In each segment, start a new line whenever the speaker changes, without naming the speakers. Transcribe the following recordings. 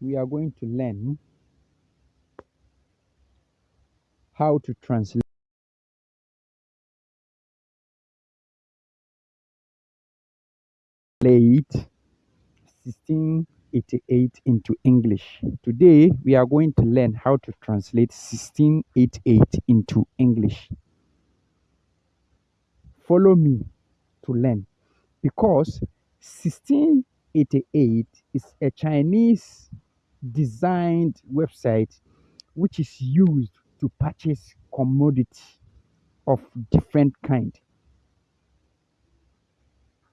we are going to learn how to translate late 1688 into English. Today, we are going to learn how to translate 1688 into English. Follow me to learn because 1688 is a Chinese designed website which is used to purchase commodity of different kind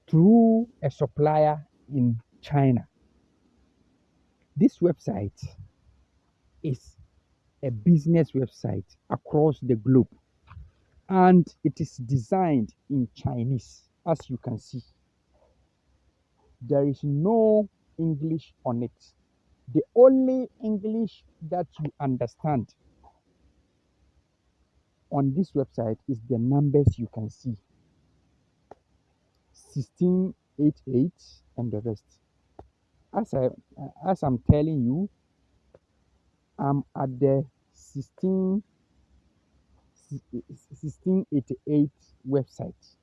through a supplier in China. This website is a business website across the globe and it is designed in Chinese as you can see. There is no English on it. The only English that you understand on this website is the numbers you can see 1688 and the rest. As I as I'm telling you, I'm at the 16 1688 website.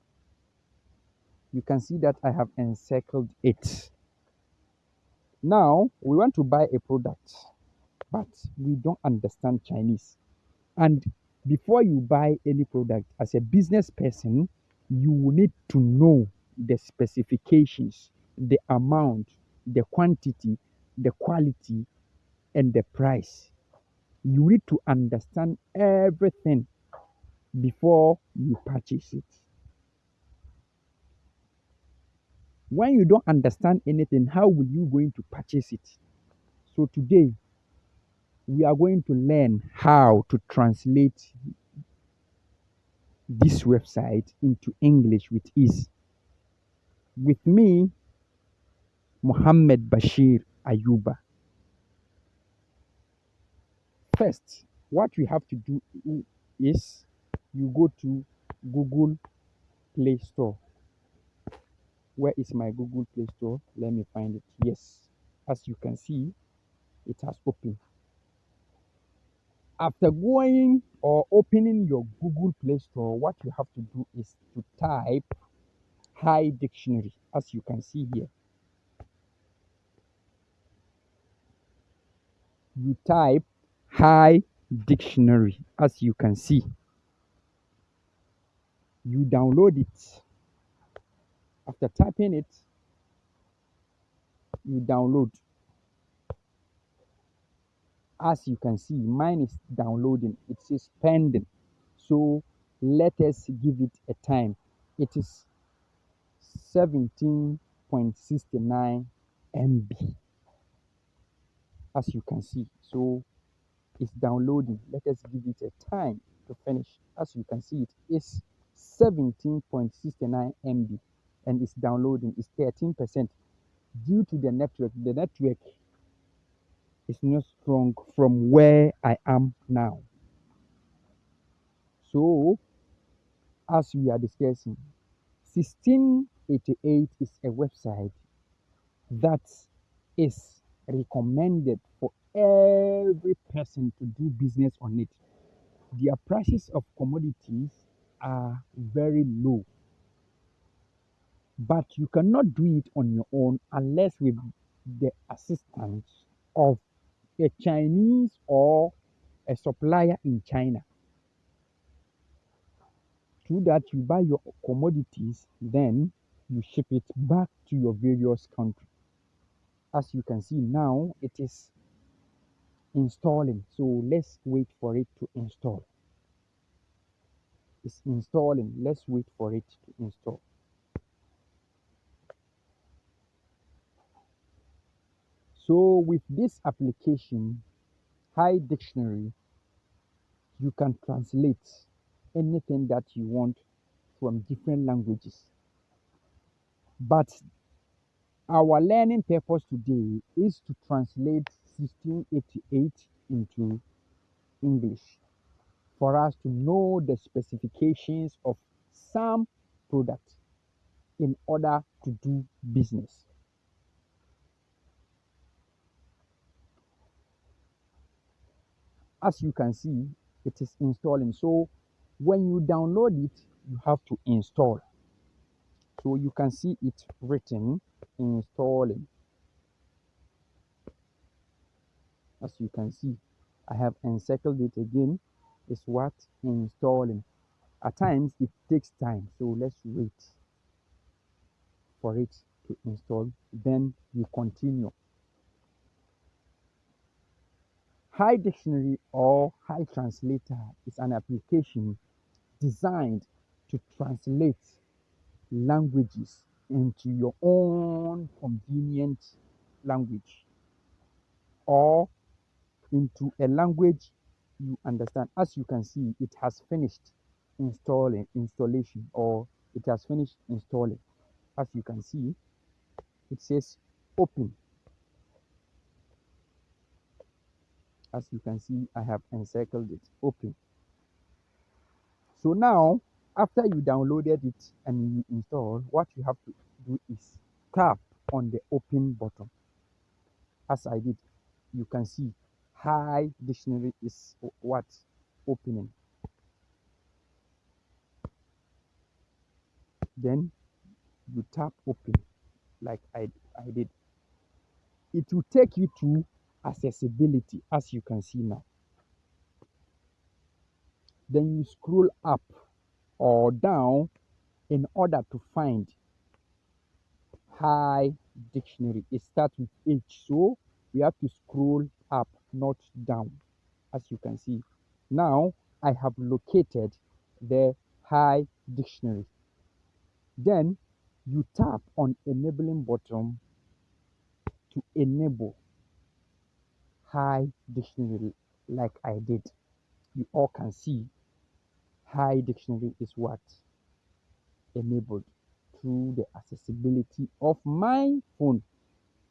You can see that I have encircled it. Now we want to buy a product, but we don't understand Chinese. And before you buy any product as a business person, you need to know the specifications, the amount, the quantity, the quality, and the price. You need to understand everything before you purchase it. When you don't understand anything, how will you going to purchase it? So today, we are going to learn how to translate this website into English with ease. With me, Muhammad Bashir Ayuba. First, what we have to do is you go to Google Play Store. Where is my Google Play Store? Let me find it. Yes, as you can see, it has opened. After going or opening your Google Play Store, what you have to do is to type Hi Dictionary, as you can see here. You type Hi Dictionary, as you can see. You download it. After typing it, you download. As you can see, mine is downloading. It says pending. So let us give it a time. It is 17.69 MB. As you can see, so it's downloading. Let us give it a time to finish. As you can see, it is 17.69 MB and it's downloading. It's 13% due to the network. The network is not strong from where I am now. So, as we are discussing, 1688 is a website that is recommended for every person to do business on it. Their prices of commodities are very low. But you cannot do it on your own unless with the assistance of a Chinese or a supplier in China. Through that, you buy your commodities, then you ship it back to your various countries. As you can see now, it is installing. So let's wait for it to install. It's installing. Let's wait for it to install. So with this application, Hi Dictionary, you can translate anything that you want from different languages. But our learning purpose today is to translate 1688 into English for us to know the specifications of some product in order to do business. As you can see it is installing. So when you download it you have to install. So you can see it written installing. As you can see i have encircled it again. Is what? Installing. At times it takes time. So let's wait for it to install. Then you continue Hi Dictionary or High Translator is an application designed to translate languages into your own convenient language or into a language you understand. As you can see, it has finished installing installation or it has finished installing. As you can see, it says open as you can see I have encircled it open. So now after you downloaded it and you install what you have to do is tap on the open button. As I did you can see hi dictionary is what opening. Then you tap open like I, I did. It will take you to accessibility as you can see now. Then you scroll up or down in order to find hi dictionary. It starts with h so we have to scroll up not down. As you can see now i have located the hi dictionary. Then you tap on enabling button to enable hi dictionary like I did. You all can see hi dictionary is what enabled through the accessibility of my phone.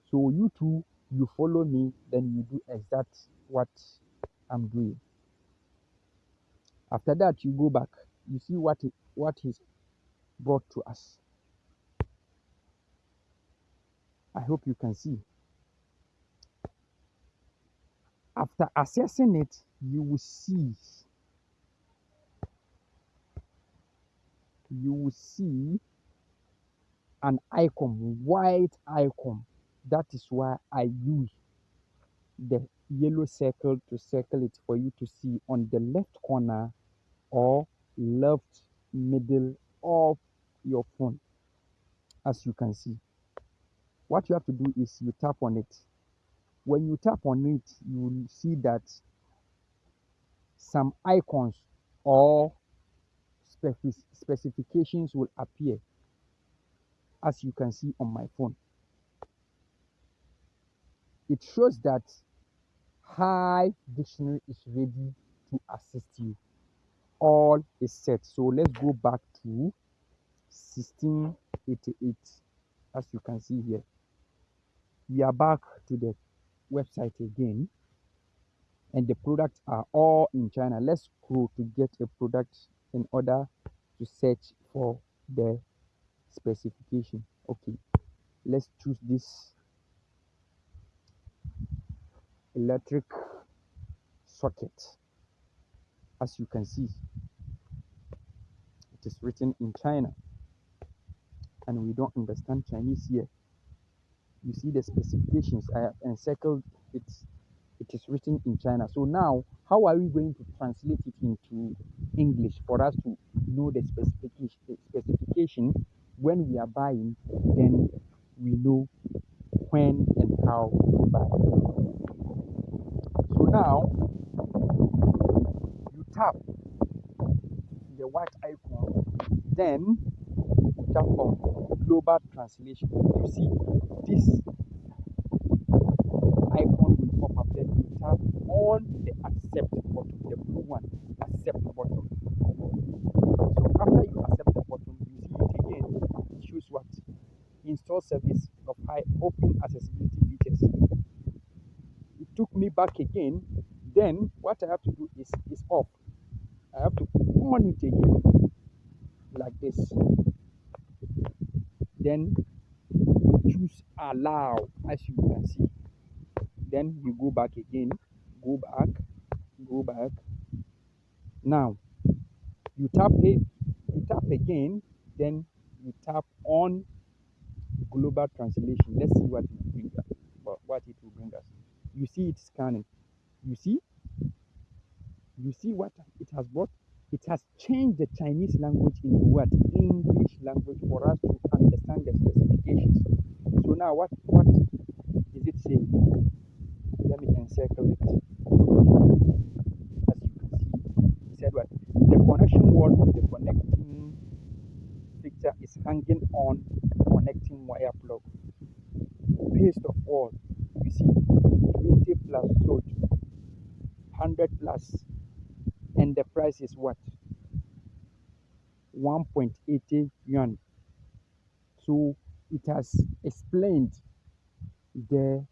So you too, you follow me, then you do exact what I'm doing. After that, you go back. You see what it, what is brought to us. I hope you can see. After assessing it, you will see. You will see an icon, white icon. That is why I use the yellow circle to circle it for you to see on the left corner or left middle of your phone as you can see. What you have to do is you tap on it when you tap on it you will see that some icons or specif specifications will appear as you can see on my phone. It shows that hi dictionary is ready to assist you. All is set. So let's go back to 1688 as you can see here we are back to the website again and the products are all in China. Let's scroll to get a product in order to search for the specification. Okay, let's choose this electric socket. As you can see, it is written in China and we don't understand Chinese here you see the specifications I have encircled it it is written in China. So now how are we going to translate it into English for us to know the specification specification? When we are buying then we know when and how to buy. So now you tap the white icon then tap on global translation. You see this icon will pop up then you tap on the accept button the blue one accept button. So after you accept the button you see it again Choose what? Install service of high open accessibility features. It took me back again. Then what i have to do is is off. I have to on it again like this then choose allow as you can see then you go back again go back go back. Now you tap it, you tap again, then you tap on global translation. Let's see what it will bring us. What it will bring us. You see it scanning. You see? You see what it has brought? It has changed the Chinese language into what? English language for us to understand the specifications. So now what what is it saying? Let me encircle it. As you can see, said what? The connection word of the connecting picture is hanging on connecting wire plug. Paste of all, you see, 20 plus sold, 100 plus, and the price is what? 1.80 yuan. So it has explained the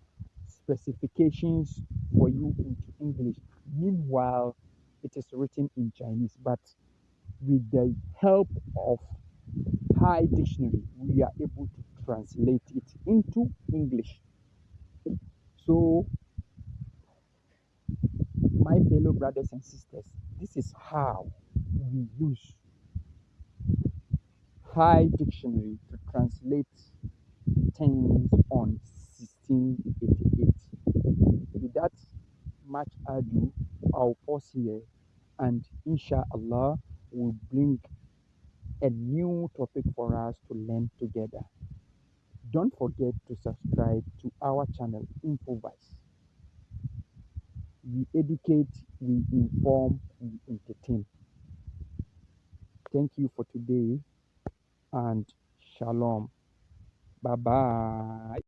specifications for you into English. Meanwhile, it is written in Chinese, but with the help of Hi Dictionary, we are able to translate it into English. So, my fellow brothers and sisters, this is how we use Hi Dictionary to translate things on 1688. Without much ado, I'll pause here and inshallah we'll bring a new topic for us to learn together. Don't forget to subscribe to our channel Infovice. We educate, we inform, we entertain. Thank you for today and shalom. Bye bye.